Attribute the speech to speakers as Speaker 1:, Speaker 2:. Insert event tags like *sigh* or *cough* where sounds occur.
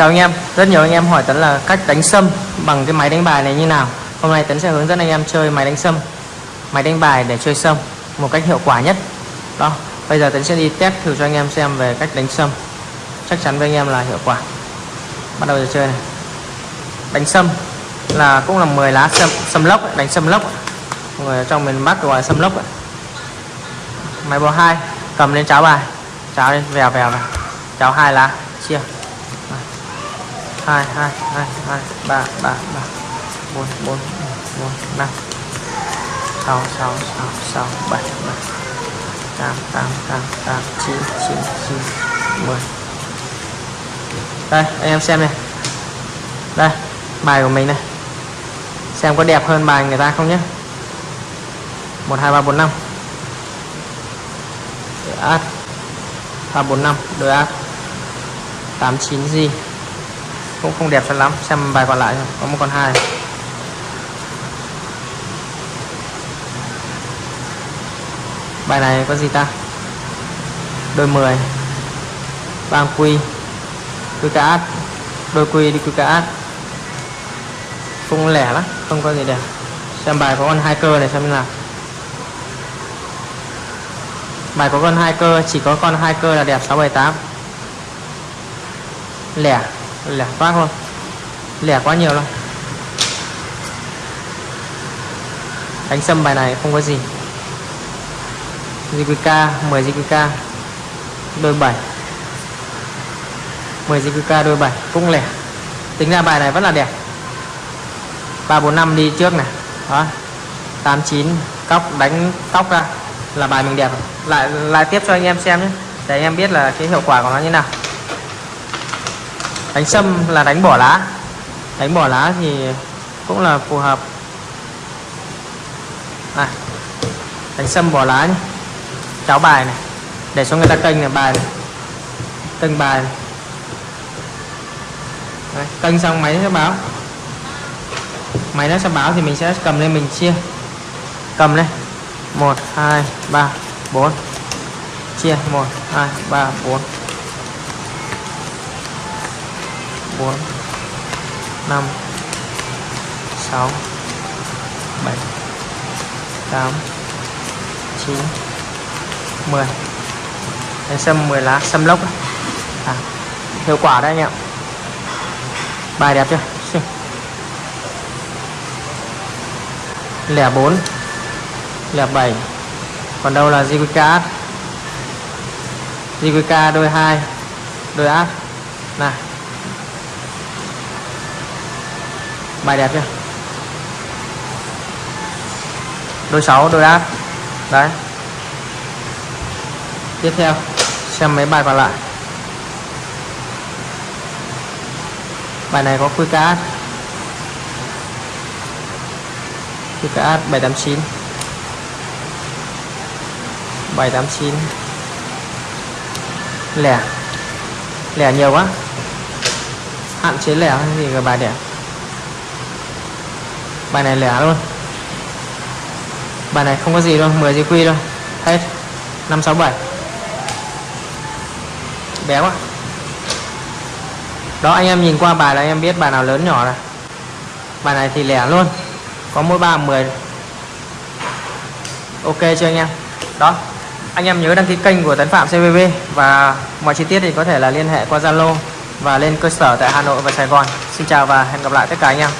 Speaker 1: Chào anh em, rất nhiều anh em hỏi Tấn là cách đánh sâm bằng cái máy đánh bài này như nào. Hôm nay Tấn sẽ hướng dẫn anh em chơi máy đánh sâm Máy đánh bài để chơi sâm một cách hiệu quả nhất. Đó, bây giờ Tấn sẽ đi test thử cho anh em xem về cách đánh sâm. Chắc chắn với anh em là hiệu quả. Bắt đầu giờ chơi này. Đánh sâm là cũng là 10 lá sâm, sâm lốc, đánh sâm lốc Người ở trong miền Bắc gọi là sâm lốc Máy bò 2 cầm lên cháo bài. Cháo lên vèo vèo này. Cháo hai lá chia hai hai hai hai, ba ba ba. Bốn bốn bốn, năm. Sáu sáu sáu sáu, bảy bảy. Tám tám tám tám, chín chín chín, mười. Đây, anh em xem này. Đây, bài của mình này. Xem có đẹp hơn bài người ta không nhé. Một, hai, ba, bốn, năm. Át 345 đôi áp 89 g cũng không đẹp cho lắm, xem bài còn lại có một con hai. Bài này có gì ta? Đôi 10 bang quy. Quy cá át đôi quy đi quy cá át cũng lẻ lắm, không có gì đẹp. Xem bài có con hai cơ này xem như nào. Bài có con hai cơ, chỉ có con hai cơ là đẹp 678 lẻ lẻ quá thôi. Lẻ quá nhiều luôn đánh sâm bài này không có gì. JQK 10 JQK đôi 7 10 JQK đôi 7 cũng lẻ. Tính ra bài này vẫn là đẹp. 345 đi trước này. Đó. 89 cóc, đánh cóc ra. Là bài mình đẹp. Lại lại tiếp cho anh em xem nhé. Để anh em biết là cái hiệu quả của nó như nào đánh sâm là đánh bỏ lá. Đánh bỏ lá thì cũng là phù hợp. À, đánh sâm bỏ lá nhé. Cháo bài này để cho người ta kênh là bài này. Kênh bài này. Đấy, kênh xong máy nó sẽ báo. Máy nó sẽ báo thì mình sẽ cầm lên mình chia. Cầm lên. 1 2 3 4 chia 1 2 3 4 4 5 6 7 8 9 10 Đấy, sâm 10 lá sâm lốc à, hiệu quả đấy anh em bài đẹp chưa? *laughs* Lẻ 4 lẻ 7 còn đâu là JQK JQK đôi 2 đôi áp này bài đẹp chưa? Đôi 6 đôi áp đấy. Tiếp theo, xem mấy bài còn lại. Bài này có quy cá quy cá 789 789 lẻ. Lẻ nhiều quá. Hạn chế lẻ hay gì cả bài đẹp bài này lẻ luôn. Bài này không có gì đâu 10 giây quy đâu. Hết. 567 bé quá. Đó, anh em nhìn qua bài là anh em biết bài nào lớn nhỏ này. Bài này thì lẻ luôn. Có mỗi ba 10 ok chưa anh em? Đó. Anh em nhớ đăng ký kênh của Tấn Phạm CVV và mọi chi tiết thì có thể là liên hệ qua Zalo và lên cơ sở tại Hà Nội và Sài Gòn. Xin chào và hẹn gặp lại tất cả anh em.